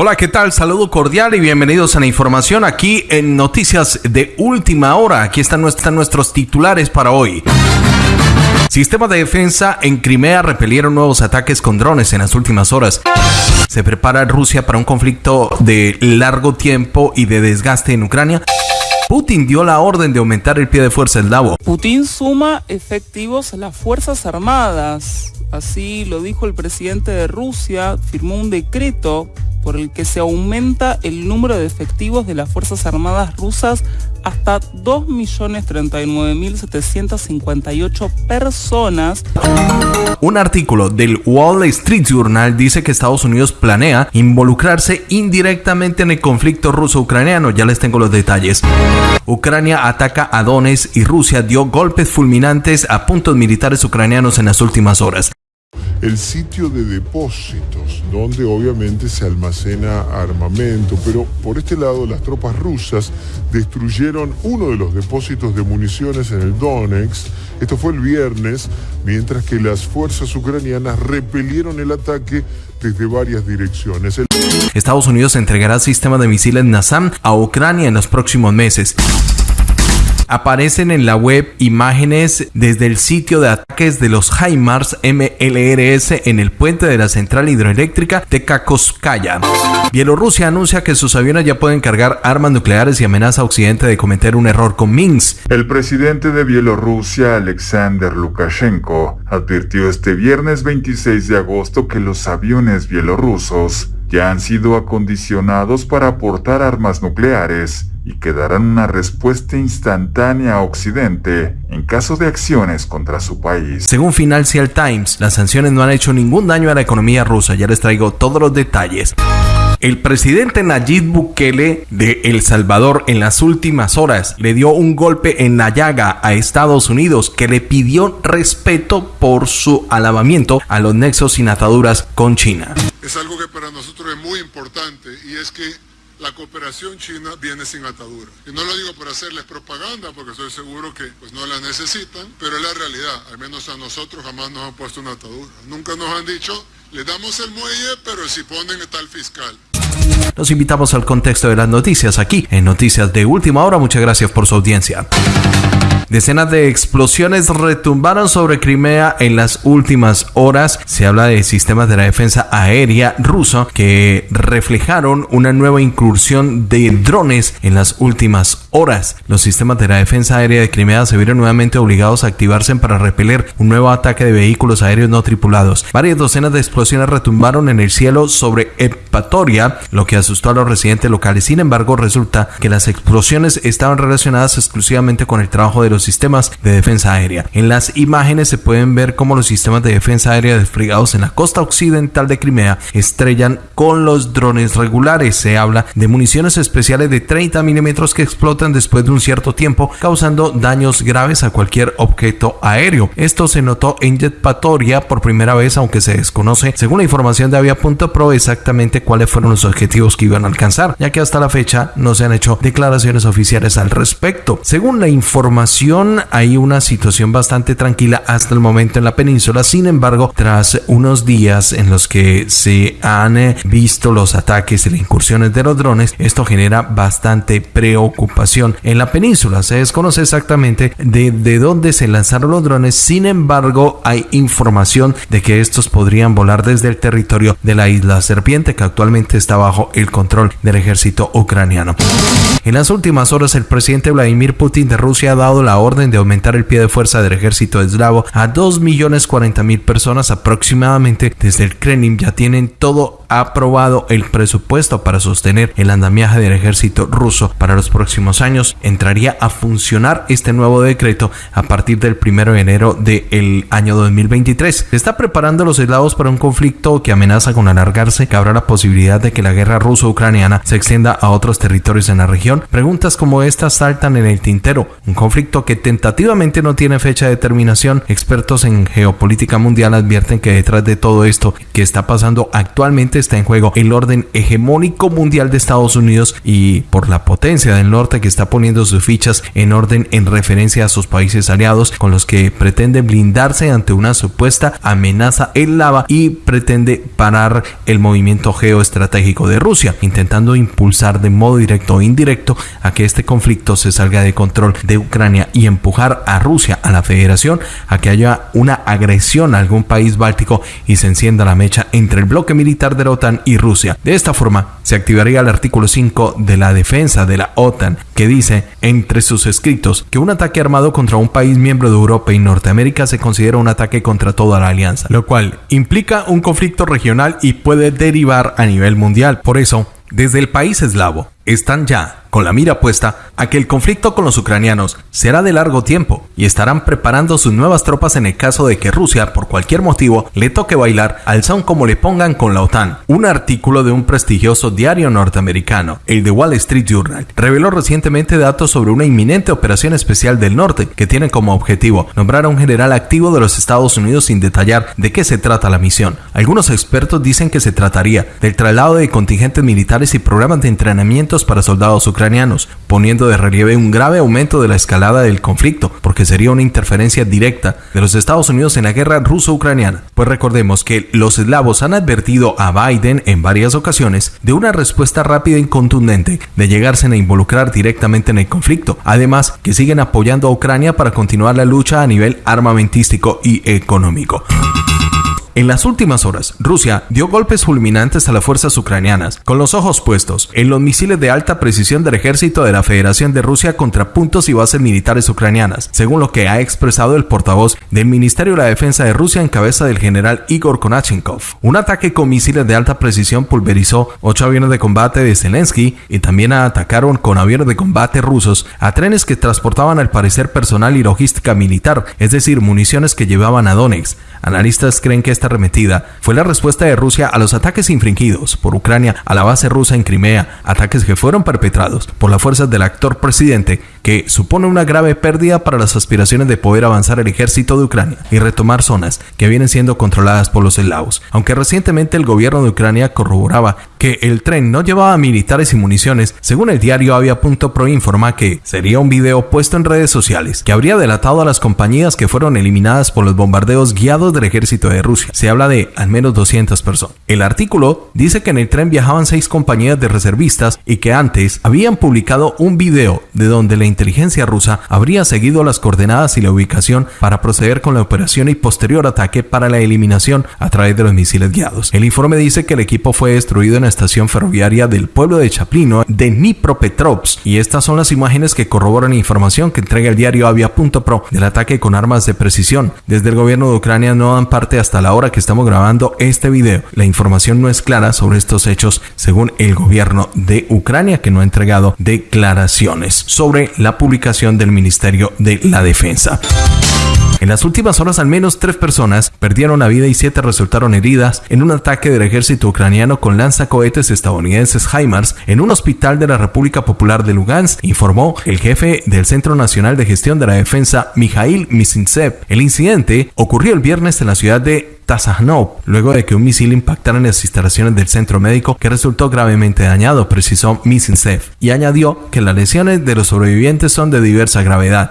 Hola, ¿qué tal? Saludo cordial y bienvenidos a la información aquí en Noticias de Última Hora. Aquí están, nuestros titulares para hoy. Sistema de defensa en Crimea repelieron nuevos ataques con drones en las últimas horas. Se prepara Rusia para un conflicto de largo tiempo y de desgaste en Ucrania. Putin dio la orden de aumentar el pie de fuerza Davo. Putin suma efectivos a las Fuerzas Armadas. Así lo dijo el presidente de Rusia, firmó un decreto por el que se aumenta el número de efectivos de las Fuerzas Armadas rusas hasta 2.039.758 personas. Un artículo del Wall Street Journal dice que Estados Unidos planea involucrarse indirectamente en el conflicto ruso-ucraniano. Ya les tengo los detalles. Ucrania ataca a Donetsk y Rusia dio golpes fulminantes a puntos militares ucranianos en las últimas horas el sitio de depósitos, donde obviamente se almacena armamento, pero por este lado las tropas rusas destruyeron uno de los depósitos de municiones en el Donetsk. Esto fue el viernes, mientras que las fuerzas ucranianas repelieron el ataque desde varias direcciones. Estados Unidos entregará sistema de misiles NASAM a Ucrania en los próximos meses. Aparecen en la web imágenes desde el sitio de ataques de los HIMARS MLRS en el puente de la central hidroeléctrica de Kakoskaya. Bielorrusia anuncia que sus aviones ya pueden cargar armas nucleares y amenaza a Occidente de cometer un error con Minsk. El presidente de Bielorrusia, Alexander Lukashenko, advirtió este viernes 26 de agosto que los aviones bielorrusos ya han sido acondicionados para aportar armas nucleares y que darán una respuesta instantánea a Occidente en caso de acciones contra su país. Según Financial Times, las sanciones no han hecho ningún daño a la economía rusa. Ya les traigo todos los detalles. El presidente Nayib Bukele de El Salvador en las últimas horas le dio un golpe en la llaga a Estados Unidos que le pidió respeto por su alabamiento a los nexos sin ataduras con China. Es algo que para nosotros es muy importante y es que la cooperación china viene sin atadura. Y no lo digo por hacerles propaganda, porque estoy seguro que pues, no la necesitan, pero es la realidad. Al menos a nosotros jamás nos han puesto una atadura. Nunca nos han dicho, le damos el muelle, pero si ponen el fiscal. Los invitamos al contexto de las noticias aquí en Noticias de Última Hora. Muchas gracias por su audiencia. Decenas de explosiones retumbaron sobre Crimea en las últimas horas. Se habla de sistemas de la defensa aérea ruso que reflejaron una nueva incursión de drones en las últimas horas. Los sistemas de la defensa aérea de Crimea se vieron nuevamente obligados a activarse para repeler un nuevo ataque de vehículos aéreos no tripulados. Varias docenas de explosiones retumbaron en el cielo sobre Epatoria, lo que asustó a los residentes locales. Sin embargo, resulta que las explosiones estaban relacionadas exclusivamente con el trabajo de los sistemas de defensa aérea. En las imágenes se pueden ver cómo los sistemas de defensa aérea desplegados en la costa occidental de Crimea estrellan con los drones regulares. Se habla de municiones especiales de 30 milímetros que explotan después de un cierto tiempo, causando daños graves a cualquier objeto aéreo. Esto se notó en Jetpatoria por primera vez, aunque se desconoce, según la información de Avia.pro, exactamente cuáles fueron los objetivos que iban a alcanzar, ya que hasta la fecha no se han hecho declaraciones oficiales al respecto. Según la información hay una situación bastante tranquila hasta el momento en la península. Sin embargo, tras unos días en los que se han eh, visto los ataques y las incursiones de los drones, esto genera bastante preocupación en la península. Se desconoce exactamente de, de dónde se lanzaron los drones. Sin embargo, hay información de que estos podrían volar desde el territorio de la isla Serpiente, que actualmente está bajo el control del ejército ucraniano. En las últimas horas, el presidente Vladimir Putin de Rusia ha dado la orden de aumentar el pie de fuerza del ejército eslavo a 2.040.000 personas aproximadamente. Desde el Kremlin ya tienen todo aprobado el presupuesto para sostener el andamiaje del ejército ruso para los próximos años. Entraría a funcionar este nuevo decreto a partir del 1 de enero del año 2023. Se está preparando los eslavos para un conflicto que amenaza con alargarse, que habrá la posibilidad de que la guerra ruso-ucraniana se extienda a otros territorios en la región. Preguntas como estas saltan en el tintero. Un conflicto que tentativamente no tiene fecha de terminación, expertos en geopolítica mundial advierten que detrás de todo esto que está pasando actualmente está en juego el orden hegemónico mundial de Estados Unidos y por la potencia del norte que está poniendo sus fichas en orden en referencia a sus países aliados con los que pretende blindarse ante una supuesta amenaza en lava y pretende parar el movimiento geoestratégico de Rusia, intentando impulsar de modo directo o indirecto a que este conflicto se salga de control de Ucrania y empujar a Rusia, a la federación, a que haya una agresión a algún país báltico y se encienda la mecha entre el bloque militar de la OTAN y Rusia. De esta forma, se activaría el artículo 5 de la defensa de la OTAN, que dice, entre sus escritos, que un ataque armado contra un país miembro de Europa y Norteamérica se considera un ataque contra toda la alianza, lo cual implica un conflicto regional y puede derivar a nivel mundial. Por eso, desde el país eslavo, están ya con la mira puesta a que el conflicto con los ucranianos será de largo tiempo y estarán preparando sus nuevas tropas en el caso de que Rusia, por cualquier motivo, le toque bailar al son como le pongan con la OTAN. Un artículo de un prestigioso diario norteamericano, el The Wall Street Journal, reveló recientemente datos sobre una inminente operación especial del norte que tiene como objetivo nombrar a un general activo de los Estados Unidos sin detallar de qué se trata la misión. Algunos expertos dicen que se trataría del traslado de contingentes militares y programas de entrenamiento para soldados ucranianos, poniendo de relieve un grave aumento de la escalada del conflicto, porque sería una interferencia directa de los Estados Unidos en la guerra ruso-ucraniana. Pues recordemos que los eslavos han advertido a Biden en varias ocasiones de una respuesta rápida y contundente de llegarse a involucrar directamente en el conflicto, además que siguen apoyando a Ucrania para continuar la lucha a nivel armamentístico y económico. En las últimas horas, Rusia dio golpes fulminantes a las fuerzas ucranianas, con los ojos puestos en los misiles de alta precisión del ejército de la Federación de Rusia contra puntos y bases militares ucranianas, según lo que ha expresado el portavoz del Ministerio de la Defensa de Rusia en cabeza del general Igor Konachenkov. Un ataque con misiles de alta precisión pulverizó ocho aviones de combate de Zelensky y también atacaron con aviones de combate rusos a trenes que transportaban al parecer personal y logística militar, es decir, municiones que llevaban a Donetsk. Analistas creen que esta arremetida fue la respuesta de Rusia a los ataques infringidos por Ucrania a la base rusa en Crimea, ataques que fueron perpetrados por las fuerzas del actor presidente, que supone una grave pérdida para las aspiraciones de poder avanzar el ejército de Ucrania y retomar zonas que vienen siendo controladas por los eslavos. Aunque recientemente el gobierno de Ucrania corroboraba que el tren no llevaba militares y municiones, según el diario Avia.pro informa que sería un video puesto en redes sociales que habría delatado a las compañías que fueron eliminadas por los bombardeos guiados del ejército de Rusia. Se habla de al menos 200 personas. El artículo dice que en el tren viajaban seis compañías de reservistas y que antes habían publicado un video de donde la inteligencia rusa habría seguido las coordenadas y la ubicación para proceder con la operación y posterior ataque para la eliminación a través de los misiles guiados. El informe dice que el equipo fue destruido en la estación ferroviaria del pueblo de Chaplino de Dnipropetrovsk y estas son las imágenes que corroboran información que entrega el diario Avia.pro del ataque con armas de precisión. Desde el gobierno de Ucrania no dan parte hasta la hora que estamos grabando este video. La información no es clara sobre estos hechos según el gobierno de Ucrania que no ha entregado declaraciones sobre la publicación del Ministerio de la Defensa. En las últimas horas al menos tres personas perdieron la vida y siete resultaron heridas en un ataque del ejército ucraniano con lanzacohetes estadounidenses HIMARS en un hospital de la República Popular de Lugansk, informó el jefe del Centro Nacional de Gestión de la Defensa, Mikhail Misintsev. El incidente ocurrió el viernes en la ciudad de Tazanov, luego de que un misil impactara en las instalaciones del centro médico que resultó gravemente dañado, precisó Misintsev, y añadió que las lesiones de los sobrevivientes son de diversa gravedad.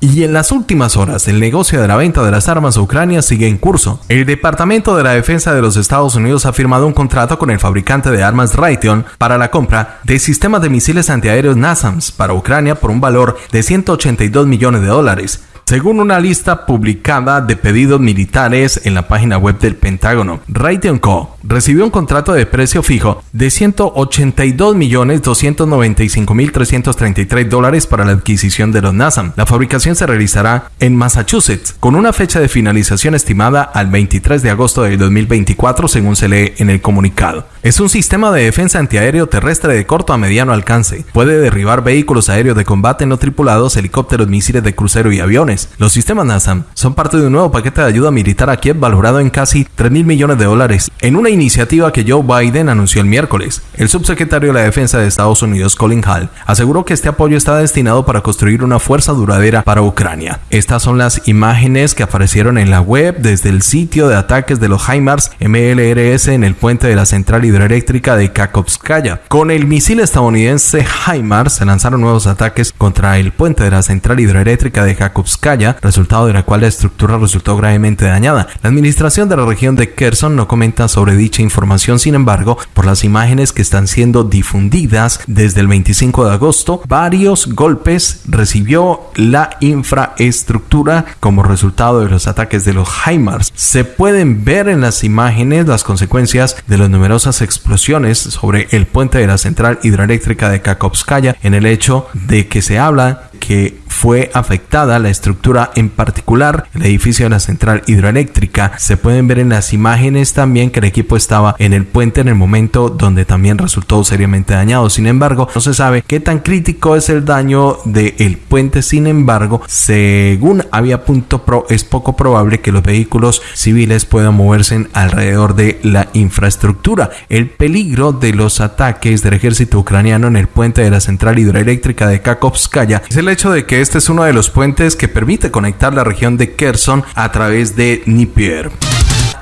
Y en las últimas horas, el negocio de la venta de las armas a Ucrania sigue en curso. El Departamento de la Defensa de los Estados Unidos ha firmado un contrato con el fabricante de armas Raytheon para la compra de sistemas de misiles antiaéreos NASAMS para Ucrania por un valor de 182 millones de dólares. Según una lista publicada de pedidos militares en la página web del Pentágono, Raytheon Co. recibió un contrato de precio fijo de 182.295.333 dólares para la adquisición de los NASAM. La fabricación se realizará en Massachusetts, con una fecha de finalización estimada al 23 de agosto de 2024, según se lee en el comunicado. Es un sistema de defensa antiaéreo terrestre de corto a mediano alcance. Puede derribar vehículos aéreos de combate no tripulados, helicópteros, misiles de crucero y aviones los sistemas NASAM son parte de un nuevo paquete de ayuda militar a Kiev valorado en casi 3 mil millones de dólares. En una iniciativa que Joe Biden anunció el miércoles. El subsecretario de la Defensa de Estados Unidos, Colin Hall, aseguró que este apoyo está destinado para construir una fuerza duradera para Ucrania. Estas son las imágenes que aparecieron en la web desde el sitio de ataques de los HIMARS MLRS en el puente de la central hidroeléctrica de Kakovskaya. Con el misil estadounidense HIMARS se lanzaron nuevos ataques contra el puente de la central hidroeléctrica de Kakovskaya, resultado de la cual la estructura resultó gravemente dañada. La administración de la región de Kherson no comenta sobre dicha información, sin embargo, por las imágenes que están siendo difundidas desde el 25 de agosto, varios golpes recibió la infraestructura como resultado de los ataques de los HIMARS. Se pueden ver en las imágenes las consecuencias de las numerosas explosiones sobre el puente de la central hidroeléctrica de Kakovskaya en el hecho de que se habla que fue afectada la estructura en particular el edificio de la central hidroeléctrica. Se pueden ver en las imágenes también que el equipo estaba en el puente en el momento donde también resultó seriamente dañado. Sin embargo no se sabe qué tan crítico es el daño del puente. Sin embargo según había punto pro es poco probable que los vehículos civiles puedan moverse alrededor de la infraestructura. El peligro de los ataques del ejército ucraniano en el puente de la central hidroeléctrica de Kakovskaya es el hecho de que este es uno de los puentes que permite conectar la región de Kherson a través de Dnieper.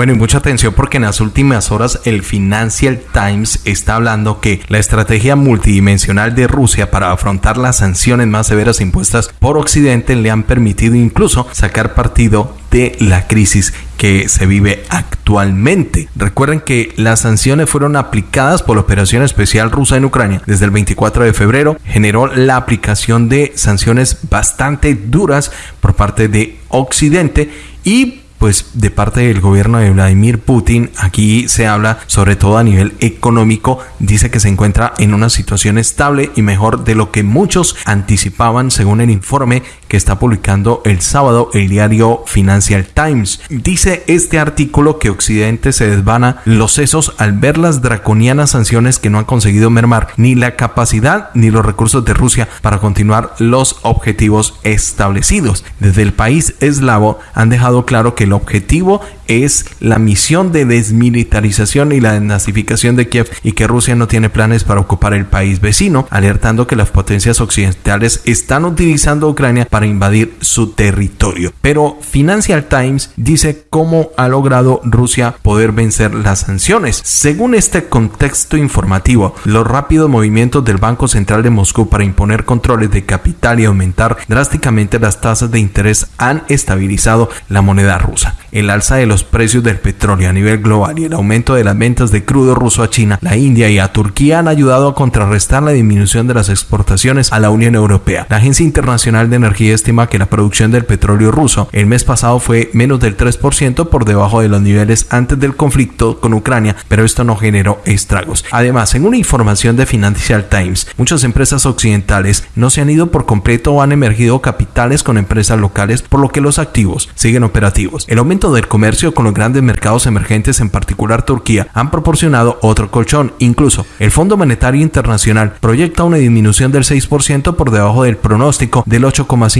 Bueno, y mucha atención porque en las últimas horas el Financial Times está hablando que la estrategia multidimensional de Rusia para afrontar las sanciones más severas impuestas por Occidente le han permitido incluso sacar partido de la crisis que se vive actualmente. Recuerden que las sanciones fueron aplicadas por la operación especial rusa en Ucrania desde el 24 de febrero. Generó la aplicación de sanciones bastante duras por parte de Occidente y pues de parte del gobierno de Vladimir Putin, aquí se habla sobre todo a nivel económico, dice que se encuentra en una situación estable y mejor de lo que muchos anticipaban según el informe que está publicando el sábado el diario Financial Times. Dice este artículo que Occidente se desvana los sesos al ver las draconianas sanciones que no han conseguido mermar ni la capacidad ni los recursos de Rusia para continuar los objetivos establecidos. Desde el país eslavo han dejado claro que el objetivo es la misión de desmilitarización y la desnazificación de Kiev y que Rusia no tiene planes para ocupar el país vecino, alertando que las potencias occidentales están utilizando Ucrania para invadir su territorio. Pero Financial Times dice cómo ha logrado Rusia poder vencer las sanciones. Según este contexto informativo, los rápidos movimientos del Banco Central de Moscú para imponer controles de capital y aumentar drásticamente las tasas de interés han estabilizado la moneda rusa. El alza de los precios del petróleo a nivel global y el aumento de las ventas de crudo ruso a China, la India y a Turquía han ayudado a contrarrestar la disminución de las exportaciones a la Unión Europea. La Agencia Internacional de Energía estima que la producción del petróleo ruso el mes pasado fue menos del 3% por debajo de los niveles antes del conflicto con Ucrania, pero esto no generó estragos. Además, en una información de Financial Times, muchas empresas occidentales no se han ido por completo o han emergido capitales con empresas locales, por lo que los activos siguen operativos. El aumento del comercio con los grandes mercados emergentes, en particular Turquía, han proporcionado otro colchón. Incluso el Fondo Monetario Internacional proyecta una disminución del 6% por debajo del pronóstico del 8,5%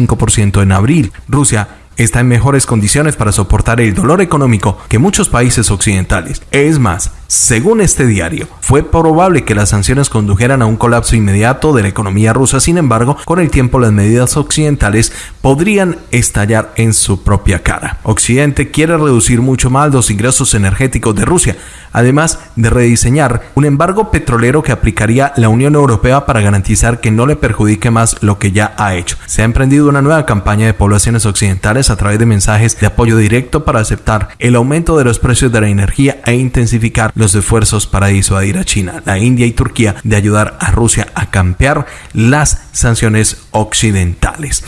en abril. Rusia está en mejores condiciones para soportar el dolor económico que muchos países occidentales. Es más, según este diario, fue probable que las sanciones condujeran a un colapso inmediato de la economía rusa, sin embargo, con el tiempo las medidas occidentales podrían estallar en su propia cara. Occidente quiere reducir mucho más los ingresos energéticos de Rusia, además de rediseñar un embargo petrolero que aplicaría la Unión Europea para garantizar que no le perjudique más lo que ya ha hecho. Se ha emprendido una nueva campaña de poblaciones occidentales a través de mensajes de apoyo directo para aceptar el aumento de los precios de la energía e intensificar los esfuerzos para disuadir a China, la India y Turquía de ayudar a Rusia a campear las sanciones occidentales.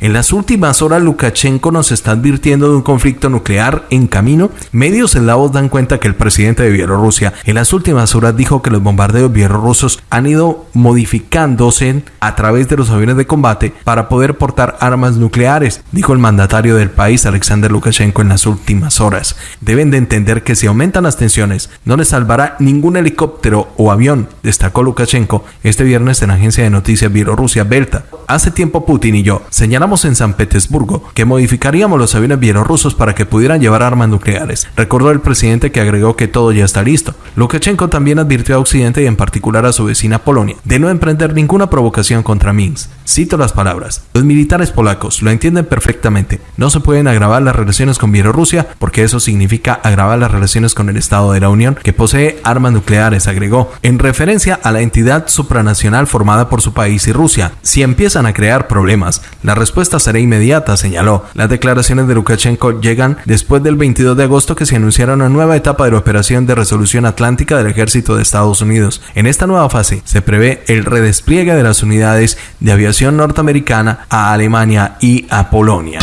En las últimas horas, Lukashenko nos está advirtiendo de un conflicto nuclear en camino. Medios eslavos dan cuenta que el presidente de Bielorrusia en las últimas horas dijo que los bombardeos bielorrusos han ido modificándose a través de los aviones de combate para poder portar armas nucleares, dijo el mandatario del país, Alexander Lukashenko, en las últimas horas. Deben de entender que si aumentan las tensiones, no les salvará ningún helicóptero o avión, destacó Lukashenko este viernes en la agencia de noticias Bielorrusia Belta. Hace tiempo Putin y yo señalamos señalamos en San Petersburgo que modificaríamos los aviones bielorrusos para que pudieran llevar armas nucleares. Recordó el presidente que agregó que todo ya está listo. Lukashenko también advirtió a Occidente y en particular a su vecina Polonia de no emprender ninguna provocación contra Minsk. Cito las palabras. Los militares polacos lo entienden perfectamente. No se pueden agravar las relaciones con Bielorrusia porque eso significa agravar las relaciones con el Estado de la Unión que posee armas nucleares, agregó, en referencia a la entidad supranacional formada por su país y Rusia. Si empiezan a crear problemas, la respuesta será inmediata, señaló. Las declaraciones de Lukashenko llegan después del 22 de agosto que se anunciara una nueva etapa de la operación de resolución atlántica del ejército de Estados Unidos. En esta nueva fase se prevé el redespliegue de las unidades de aviación norteamericana a Alemania y a Polonia.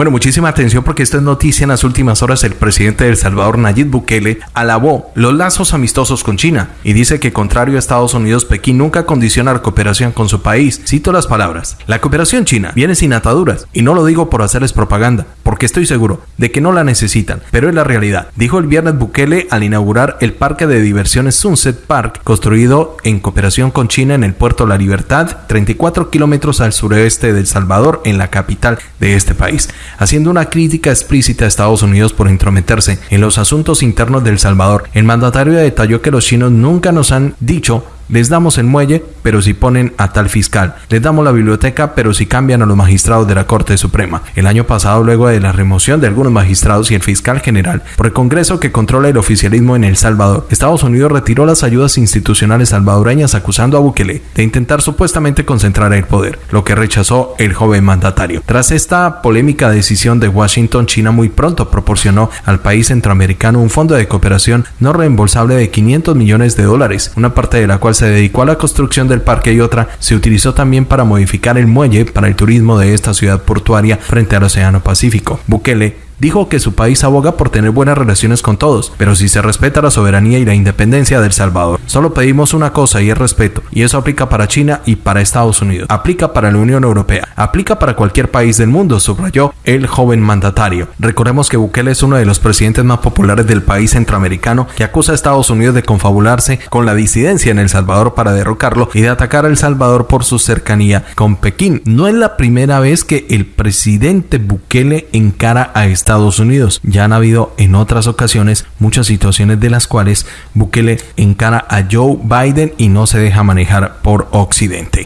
Bueno, muchísima atención porque esto es noticia en las últimas horas. El presidente de El Salvador, Nayib Bukele, alabó los lazos amistosos con China y dice que contrario a Estados Unidos, Pekín nunca condiciona la cooperación con su país. Cito las palabras. La cooperación china viene sin ataduras y no lo digo por hacerles propaganda, porque estoy seguro de que no la necesitan, pero es la realidad. Dijo el viernes Bukele al inaugurar el parque de diversiones Sunset Park, construido en cooperación con China en el puerto La Libertad, 34 kilómetros al sureste de El Salvador, en la capital de este país haciendo una crítica explícita a Estados Unidos por intrometerse en los asuntos internos de El Salvador. El mandatario detalló que los chinos nunca nos han dicho les damos el muelle, pero si ponen a tal fiscal. Les damos la biblioteca, pero si cambian a los magistrados de la Corte Suprema. El año pasado, luego de la remoción de algunos magistrados y el fiscal general por el Congreso que controla el oficialismo en El Salvador, Estados Unidos retiró las ayudas institucionales salvadoreñas acusando a Bukele de intentar supuestamente concentrar el poder, lo que rechazó el joven mandatario. Tras esta polémica decisión de Washington, China muy pronto proporcionó al país centroamericano un fondo de cooperación no reembolsable de 500 millones de dólares, una parte de la cual se dedicó a la construcción del parque y otra se utilizó también para modificar el muelle para el turismo de esta ciudad portuaria frente al Océano Pacífico. Bukele dijo que su país aboga por tener buenas relaciones con todos, pero si se respeta la soberanía y la independencia del Salvador. Solo pedimos una cosa y es respeto, y eso aplica para China y para Estados Unidos, aplica para la Unión Europea, aplica para cualquier país del mundo, subrayó el joven mandatario. Recordemos que Bukele es uno de los presidentes más populares del país centroamericano que acusa a Estados Unidos de confabularse con la disidencia en El Salvador para derrocarlo y de atacar a El Salvador por su cercanía con Pekín. No es la primera vez que el presidente Bukele encara a Estados Estados Unidos. Ya han habido en otras ocasiones muchas situaciones de las cuales Bukele encara a Joe Biden y no se deja manejar por Occidente.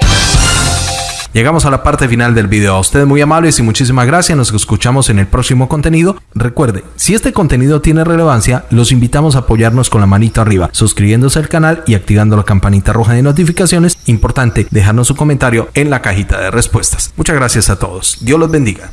Llegamos a la parte final del video. A ustedes muy amables y muchísimas gracias. Nos escuchamos en el próximo contenido. Recuerde, si este contenido tiene relevancia, los invitamos a apoyarnos con la manito arriba, suscribiéndose al canal y activando la campanita roja de notificaciones. Importante dejarnos su comentario en la cajita de respuestas. Muchas gracias a todos. Dios los bendiga.